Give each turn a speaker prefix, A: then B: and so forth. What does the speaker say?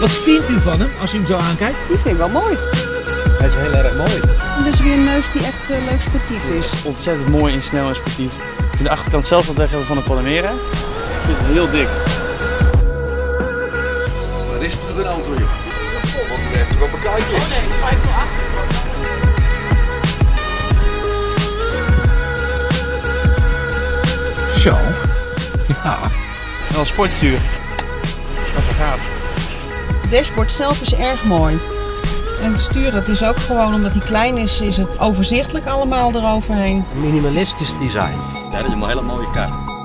A: Wat vindt u van hem als u hem zo aankijkt?
B: Die vind ik wel mooi.
C: Hij is heel erg mooi.
B: Dat is weer een neus die echt eh, leuk sportief is.
D: Ontzettend mooi en snel en sportief. Ik vind de achterkant zelf wat weg hebben van de Panamera. Ik vind het heel dik.
E: Waar is het een auto, joh? Wat even op bekijken.
C: Zo. Ja.
D: Wel een sportstuur. Dat is gaaf.
B: Het dashboard zelf is erg mooi. En het stuur, dat is ook gewoon, omdat hij klein is, is het overzichtelijk allemaal eroverheen.
C: Minimalistisch design.
F: Ja, dat is een hele mooie kar.